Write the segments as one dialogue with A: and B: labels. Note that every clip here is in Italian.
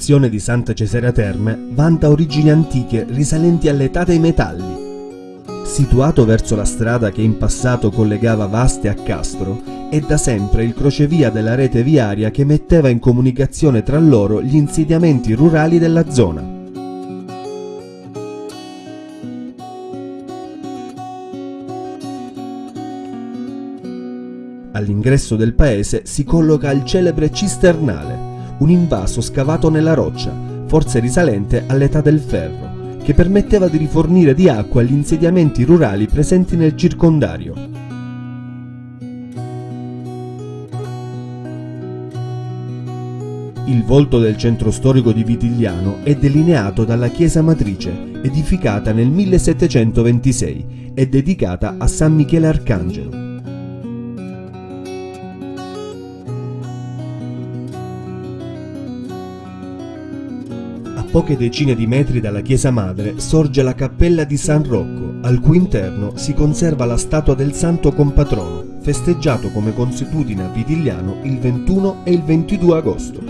A: Frazione di Santa Cesarea Terme, vanta origini antiche risalenti all'età dei metalli. Situato verso la strada che in passato collegava Vaste a Castro, è da sempre il crocevia della rete viaria che metteva in comunicazione tra loro gli insediamenti rurali della zona. All'ingresso del paese si colloca il celebre cisternale, un invaso scavato nella roccia, forse risalente all'età del ferro, che permetteva di rifornire di acqua gli insediamenti rurali presenti nel circondario. Il volto del centro storico di Vitigliano è delineato dalla chiesa matrice, edificata nel 1726 e dedicata a San Michele Arcangelo. Poche decine di metri dalla chiesa madre sorge la cappella di San Rocco, al cui interno si conserva la statua del santo compatrono, festeggiato come consuetudine a Vitigliano il 21 e il 22 agosto.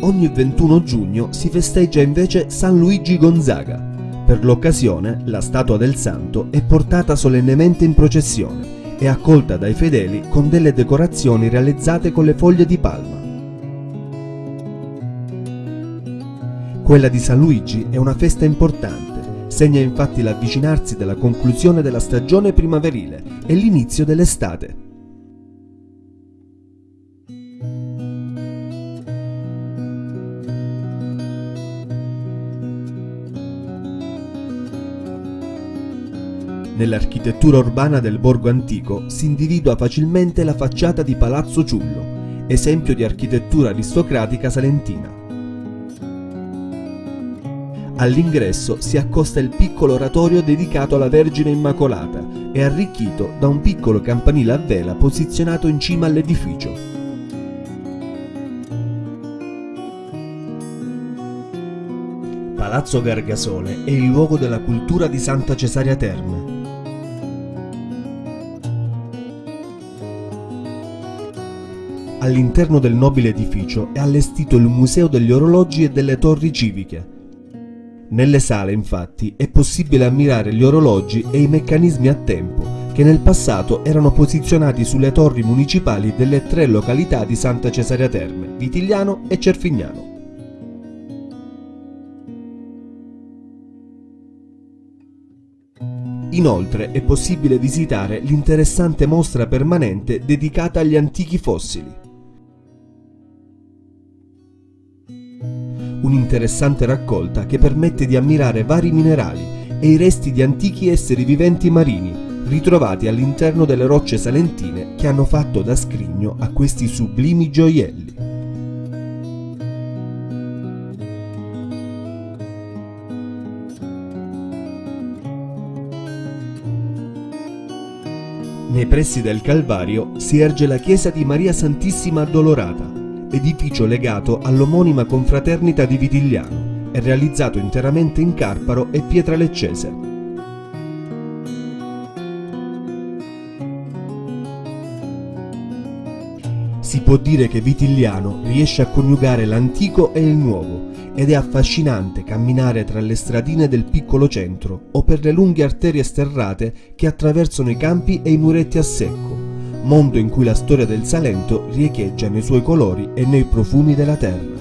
A: Ogni 21 giugno si festeggia invece San Luigi Gonzaga. Per l'occasione la statua del santo è portata solennemente in processione è accolta dai fedeli con delle decorazioni realizzate con le foglie di palma. Quella di San Luigi è una festa importante, segna infatti l'avvicinarsi della conclusione della stagione primaverile e l'inizio dell'estate. Nell'architettura urbana del borgo antico si individua facilmente la facciata di Palazzo Ciullo, esempio di architettura aristocratica salentina. All'ingresso si accosta il piccolo oratorio dedicato alla Vergine Immacolata e arricchito da un piccolo campanile a vela posizionato in cima all'edificio. Palazzo Gargasole è il luogo della cultura di Santa Cesarea Terme, All'interno del nobile edificio è allestito il Museo degli orologi e delle torri civiche. Nelle sale, infatti, è possibile ammirare gli orologi e i meccanismi a tempo che nel passato erano posizionati sulle torri municipali delle tre località di Santa Cesarea Terme, Vitigliano e Cerfignano. Inoltre è possibile visitare l'interessante mostra permanente dedicata agli antichi fossili. Un'interessante raccolta che permette di ammirare vari minerali e i resti di antichi esseri viventi marini ritrovati all'interno delle rocce salentine che hanno fatto da scrigno a questi sublimi gioielli. Nei pressi del Calvario si erge la chiesa di Maria Santissima Addolorata, edificio legato all'omonima confraternita di Vitigliano e realizzato interamente in carparo e pietra leccese. Si può dire che Vitigliano riesce a coniugare l'antico e il nuovo ed è affascinante camminare tra le stradine del piccolo centro o per le lunghe arterie sterrate che attraversano i campi e i muretti a secco mondo in cui la storia del Salento riecheggia nei suoi colori e nei profumi della terra.